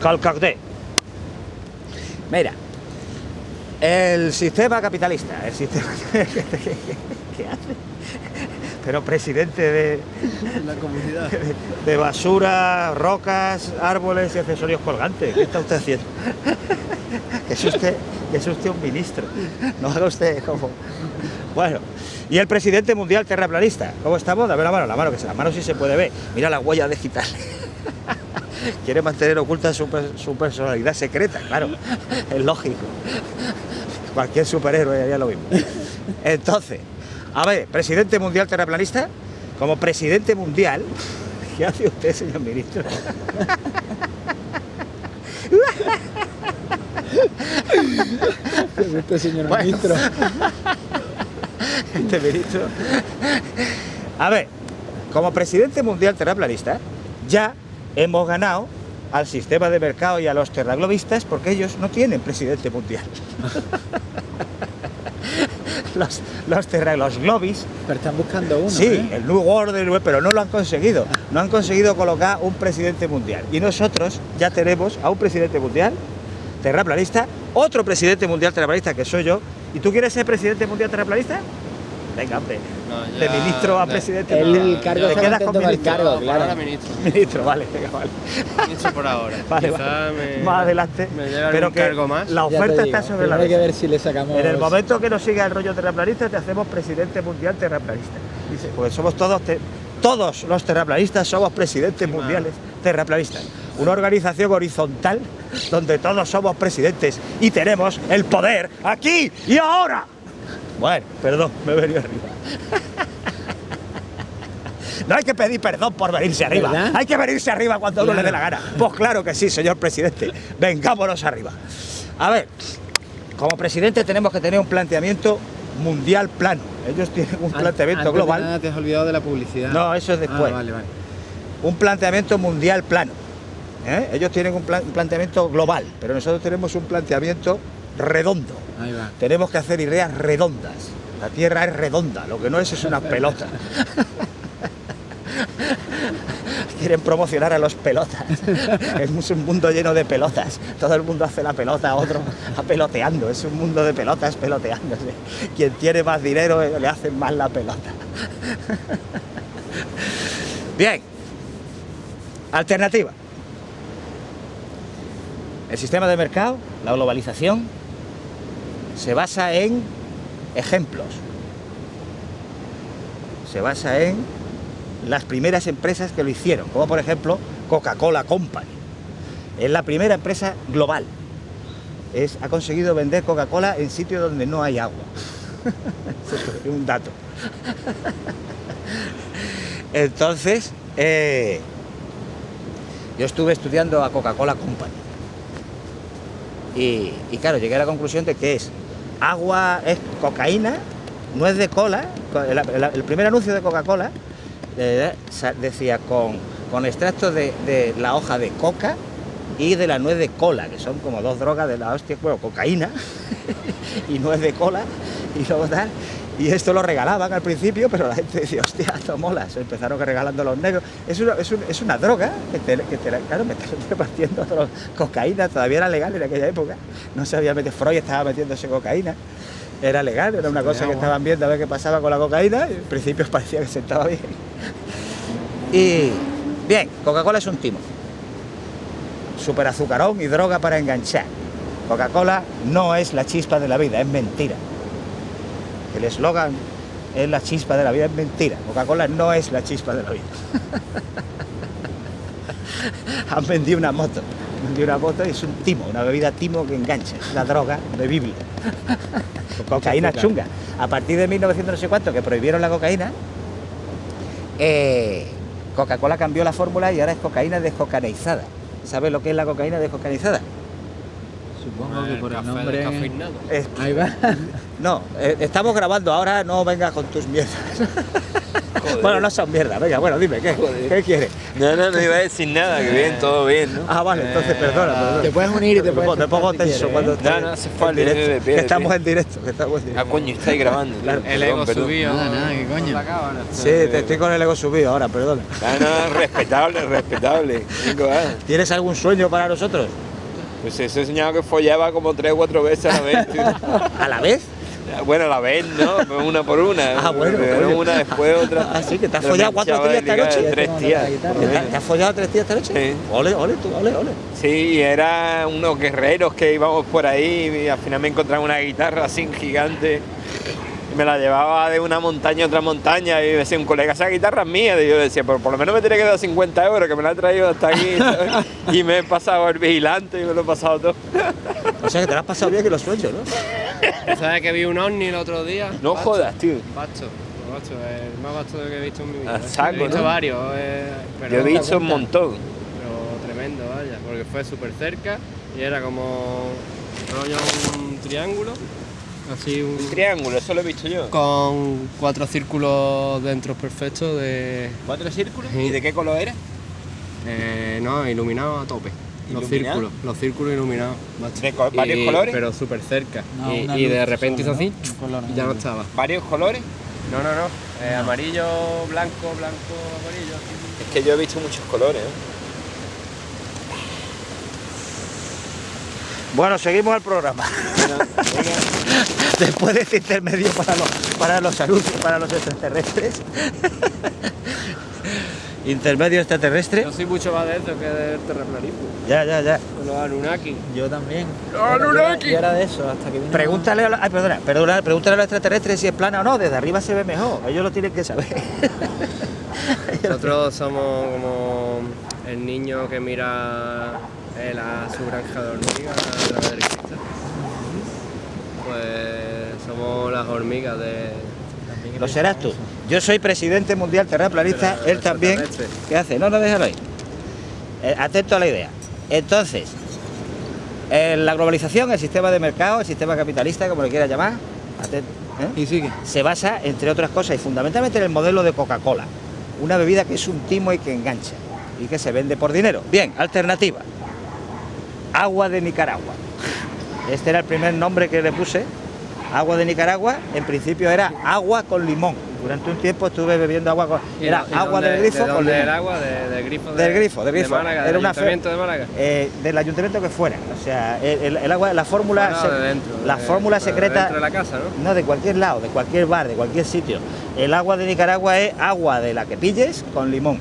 Calcagde. Mira, el sistema capitalista, el sistema... ¿Qué hace? Pero presidente de, La comunidad. de, de basura, rocas, árboles y accesorios colgantes. ¿Qué está usted haciendo? Que es usted, que es usted un ministro. No haga usted como... Bueno, y el presidente mundial terraplanista. ¿Cómo estamos? Dame la mano, la mano, que se la mano sí se puede ver. Mira la huella digital. Quiere mantener oculta su, per- su personalidad secreta, claro. Es lógico. Cualquier superhéroe haría lo mismo. Entonces, a ver, presidente mundial terraplanista, como presidente mundial, ¿qué hace usted, señor ministro? Este señor Bueno. ministro. este ministro. A ver, como presidente mundial terraplanista, ya hemos ganado al sistema de mercado y a los terraglobistas porque ellos no tienen presidente mundial. los, los, globis Pero están buscando uno. Sí, ¿eh? el New Order, pero no lo han conseguido. No han conseguido colocar un presidente mundial. Y nosotros ya tenemos a un presidente mundial terraplanista, otro presidente mundial terraplanista que soy yo. ¿Y tú quieres ser presidente mundial terraplanista? Venga, hombre. No, de ministro a de- presidente. El mundial. cargo ¿Te quedas con con el ministro? cargo, ahora claro. ministro. Ministro, vale, venga, vale. Ministro por ahora. Vale, Quizá vale. me- Más adelante. Me pero que cargo más. la oferta digo, está sobre la primero hay que mesa. ver si le sacamos. En el momento que nos siga el rollo terraplanista, te hacemos presidente mundial terraplanista. Dice, pues somos todos, te- todos los terraplanistas somos presidentes mundiales terraplanistas. Una organización horizontal donde todos somos presidentes y tenemos el poder aquí y ahora. Bueno, perdón, me he venido arriba. No hay que pedir perdón por venirse arriba. ¿Verdad? Hay que venirse arriba cuando a uno le dé la Claro. gana. Pues claro que sí, señor presidente. Vengámonos arriba. A ver, como presidente tenemos que tener un planteamiento mundial plano. Ellos tienen un An- planteamiento antes de global. nada te has olvidado de la publicidad. No, eso es después. Ah, vale, vale. Un planteamiento mundial plano. ¿eh? Ellos tienen un, plan- un planteamiento global, pero nosotros tenemos un planteamiento redondo. Ahí va. Tenemos que hacer ideas redondas. La Tierra es redonda, lo que no es es una pelota. Quieren promocionar a los pelotas. Es un mundo lleno de pelotas. Todo el mundo hace la pelota, otro a peloteando. Es un mundo de pelotas peloteándose. Quien tiene más dinero eh, le hacen más la pelota. Bien. Alternativa. El sistema de mercado, la globalización, se basa en ejemplos. Se basa en las primeras empresas que lo hicieron, como por ejemplo Coca-Cola Company. Es la primera empresa global. Es, ha conseguido vender Coca-Cola en sitios donde no hay agua. Es un dato. Entonces, eh, yo estuve estudiando a Coca-Cola Company. Y, y claro, llegué a la conclusión de que es agua, es cocaína, no es de cola. co- El, primer anuncio de Coca-Cola eh, decía con, con extracto de, de la hoja de coca y de la nuez de cola, que son como dos drogas de la hostia, bueno, cocaína y nuez de cola y luego tal. Y esto lo regalaban al principio, pero la gente decía, hostia, esto mola. Se empezaron regalando los negros. Es una, es un- es una droga que te, que te claro, me están repartiendo cocaína, todavía era legal en aquella época. No se había metido, Freud estaba metiéndose cocaína. Era legal, era una cosa que estaban viendo a ver qué pasaba con la cocaína. Y en principio parecía que se estaba bien. Y bien, Coca-Cola es un timo. Super azucarón y droga para enganchar. Coca-Cola no es la chispa de la vida, es mentira. El eslogan es la chispa de la vida, es mentira. Coca-Cola no es la chispa de la vida. Han vendido una moto. Han vendido una moto y es un timo, una bebida timo que engancha. Es la droga bebible. cocaína chunga. A partir de 1900 no sé cuánto, que prohibieron la cocaína, eh, Coca-Cola cambió la fórmula y ahora es cocaína descocaneizada. ¿Sabes lo que es la cocaína descocaneizada? Supongo que por el café nombre. Es- Ahí va. no, eh, estamos grabando ahora, no vengas con tus mierdas. Bueno, no son mierda, venga, bueno, dime, ¿qué, Joder. ¿qué quieres? No, no, no iba a decir nada, que bien, todo bien, ¿no? Ah, vale, entonces perdona, perdona. Te puedes unir y te puedes pongo- me pongo tenso quieres, cuando ¿eh? No, no hace falta, directo, que estamos en directo, que estamos en Ah, directo. coño, estáis grabando. Claro. El Perdón, ego perdón. subido. Nada, nada, ¿qué coño? Sí, te estoy con el ego subido ahora, perdona. No, no, respetable, respetable. ¿Tienes algún sueño para nosotros? Pues he soñado que follaba como tres o cuatro veces a la vez, tío. ¿A la vez? Bueno, a la vez, ¿no? Pues Una por una. Ah, bueno, Primero coño. una, después otra. Ah, sí, que te has Pero follado cuatro tías esta noche. Tres tías. ¿Te, has follado tres días esta noche? Sí. Ole, ole, tú, ole, ole. Sí, y era unos guerreros que íbamos por ahí y al final me encontraba una guitarra así gigante. Me la llevaba de una montaña a otra montaña y me decía un colega, esa guitarra es mía. Y yo decía, pero por lo menos me tiene que dar 50 euros, que me la ha traído hasta aquí. ¿sabes? y me he pasado el vigilante y me lo he pasado todo. O sea que te lo has pasado bien que los sueños, ¿no? ¿Sabes que vi un ovni el otro día? No Bacho. jodas, tío. Bacho, bacho, el más bacho que he visto en mi vida. Saco, he visto ¿no? varios, eh, pero, Yo he visto un montón. pero tremendo, vaya, porque fue súper cerca y era como rollo un triángulo, así un... Un triángulo, eso lo he visto yo. con cuatro círculos dentro perfectos de... ¿Cuatro círculos? Sí. ¿Y de qué color era? Eh, no, iluminados a tope. Los ¿Iluminado? círculos, los círculos iluminados. macho. ¿De co- varios Y- colores? Pero súper cerca. No, y, de repente hizo así ¿no? Color y ya no estaba. ¿Varios colores? No, no, no. Eh, amarillo, blanco, blanco, amarillo. Es que yo he visto muchos colores, ¿eh? Bueno, seguimos el programa. Después de este intermedio para los, para los anuncios, para los extraterrestres. intermedio extraterrestre. Yo soy mucho más de eso que del terraplanismo. Ya, ya, ya. Con los Anunnaki. Yo también. Anunnaki! Yo era de eso, hasta que vino... Pregúntale a, los- ay, perdona, perdona, pregúntale a los extraterrestres si es plana o no. Desde arriba se ve mejor. Ellos lo tienen que saber. Nosotros somos como el niño que mira él a su granja de hormigas a través del cristal. Pues somos las hormigas de. Lo serás tú. Yo soy presidente mundial terraplanista, él también. ¿Qué hace? No, no, déjalo ahí. Eh, atento a la idea. Entonces, eh, la globalización, el sistema de mercado, el sistema capitalista, como le quiera llamar, ¿eh? Y sigue. se basa, entre otras cosas, y fundamentalmente en el modelo de Coca-Cola. Una bebida que es un timo y que engancha y que se vende por dinero. Bien, alternativa. Agua de Nicaragua. Este era el primer nombre que le puse. Agua de Nicaragua, en principio era agua con limón. Durante un tiempo estuve bebiendo agua con... ¿Y Era y agua dónde- del grifo ¿De con limón. el agua? De- del grifo de, Del grifo, del grifo. De Málaga, Era del una ayuntamiento de Málaga. Eh, del ayuntamiento que fuera. O sea, el, el- agua, la fórmula, se- de dentro, la fórmula secreta, Dentro de la casa, ¿no? no de cualquier lado, de cualquier bar, de cualquier sitio. El agua de Nicaragua es agua de la que pilles con limón.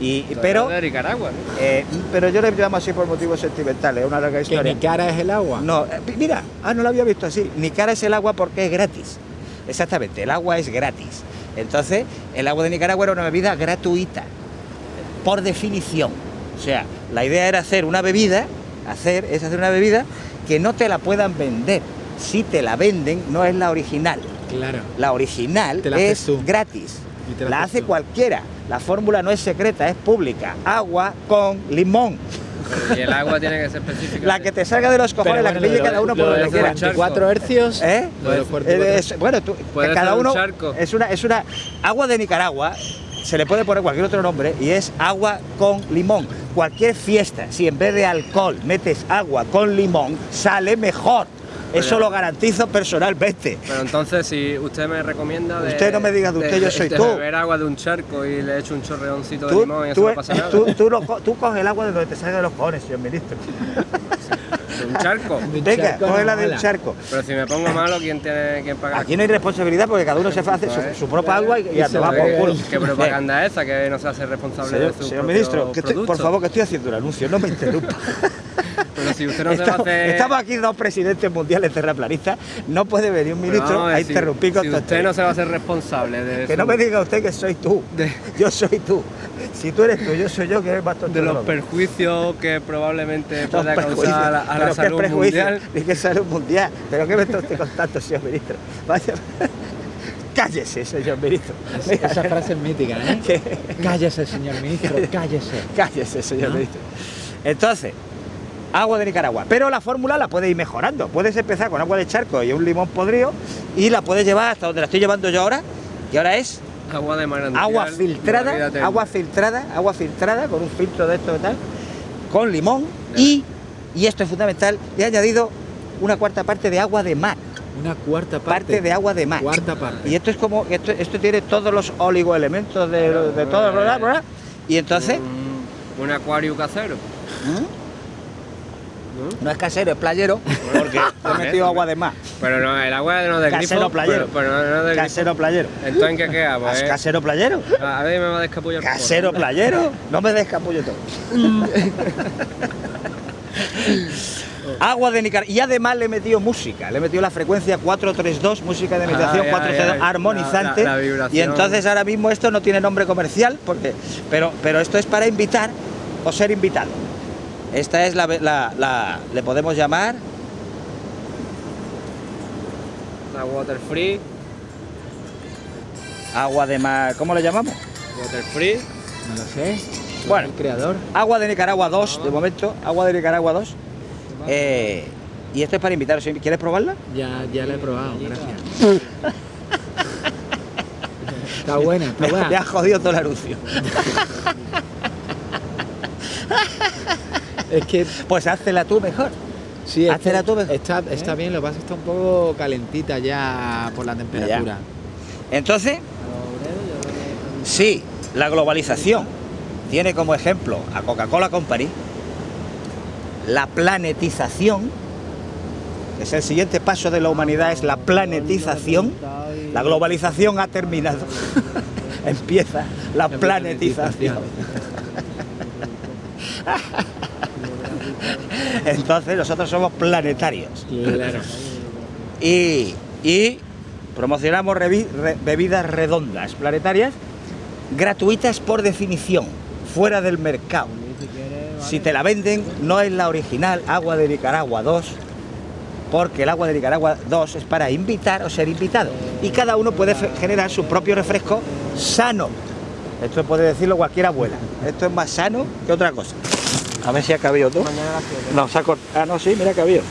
Y, pero, de Nicaragua, ¿no? eh, pero yo le llamo así por motivos sentimentales, es una larga Que historia. mi cara es el agua. No, eh, mira, ah, no lo había visto así. Nicara es el agua porque es gratis. Exactamente, el agua es gratis. Entonces, el agua de Nicaragua era una bebida gratuita, por definición. O sea, la idea era hacer una bebida, hacer, es hacer una bebida que no te la puedan vender. Si te la venden, no es la original. Claro. La original la es tú. gratis. Y te la hace tú. cualquiera. La fórmula no es secreta, es pública. Agua con limón. Y el agua tiene que ser específica. La que te salga de los cojones, la que pille cada uno por lo donde de quiera. charco. 44 hercios. ¿Eh? Lo de 44 eh, es- bueno, tú, cada un uno charco. es una es una agua de Nicaragua. Se le puede poner cualquier otro nombre y es agua con limón. Cualquier fiesta, si en vez de alcohol metes agua con limón, sale mejor. Eso lo garantizo personalmente. Pero entonces, si usted me recomienda de. Usted no me diga de usted, yo soy de tú. beber agua de un charco y le echo un chorreoncito de limón y eso tú- no pasa nada. tú- tú tú coges el agua de donde te salga de los cojones, señor ministro. De un charco. De un Venga, cógela de un charco. Pero si me pongo malo, ¿quién tiene quién paga? Aquí no hay responsabilidad porque cada uno se hace su, su propia agua y, y a Y se tomar la por culo. ¿Qué propaganda es esa que no se hace responsable Señor, de su señor ministro, que estoy- por favor, que estoy haciendo un anuncio, no me interrumpa. Pero si usted no se va a estamos, hacer. estamos aquí dos presidentes mundiales terraplanistas, no puede venir un ministro a si- interrumpir con Si usted no se va a hacer responsable de, Que su- no me diga usted que soy tú, De- yo soy tú. Si tú eres tú, yo soy yo, que eres más tonto de los perjuicios que probablemente Los pueda causar a la, a qué salud mundial. Ni que salud mundial. ¿Pero qué me está usted contando, señor ministro? Vaya. Cállese, señor ministro. Mira, Esa frase es mítica, ¿eh? que- Cállese, señor ministro, cállese. Cállese, señor ¿No? ministro. Entonces, agua de Nicaragua. Pero la fórmula la puedes ir mejorando. Puedes empezar con agua de charco y un limón podrido y la puedes llevar hasta donde la estoy llevando yo ahora, que ahora es Agua de manantial. agua filtrada, agua filtrada, agua filtrada con un filtro de esto y tal, con limón y, y esto es fundamental, he añadido una cuarta parte de agua de mar, Una cuarta parte. parte de agua de mar. Cuarta parte. Y esto es como, esto, esto tiene todos los oligoelementos de, de todo, bla, y entonces, Un, un acuario casero. ¿Mm? ¿No? es casero, es playero, porque he metido agua de mar, Pero no, el agua no de grifo. Casero playero. Pero, pero no, de casero playero. Entonces, ¿en qué queda? Pues, ¿Es casero playero? a ver, me va a descapullar. Casero playero, no me des capullo todo. Agua de Nicaragua. Y además le he metido música, le he metido la frecuencia 432, música de meditación Ay, ay, 432 ay, armonizante. la- la vibración. y entonces ahora mismo esto no tiene nombre comercial, porque, pero, pero esto es para invitar o ser invitado. Esta es la, la- la- le podemos llamar La water free. agua de mar, ¿cómo le llamamos? Water free. No lo sé. Bueno. El creador. Agua de Nicaragua 2, de momento, agua de Nicaragua 2. Eh, y esto es para invitaros. ¿Quieres probarla? Ya, ya la he probado, gracias. Está buena, está Me, buena. me ha jodido todo el anuncio. Es que Pues háztela tú mejor. sí, que tú mejor. está, está bien, lo que pasa es que está un poco calentita ya por la temperatura. Entonces, sí, la globalización tiene como ejemplo a Coca-Cola Company, la planetización, es el siguiente paso de la humanidad, es la planetización. La globalización ha terminado. Empieza La planetización. Entonces nosotros somos planetarios. Claro. Y, y promocionamos revi- re- bebidas redondas planetarias gratuitas por definición, fuera del mercado. Si te la venden, no es la original Agua de Nicaragua 2, porque el Agua de Nicaragua 2 es para invitar o ser invitado. Y cada uno puede generar su propio refresco sano. Esto puede decirlo cualquier abuela. Esto es más sano que otra cosa. A ver si ha cabido todo. No, se ha cortado. Ah, no, sí, mira que ha cabido.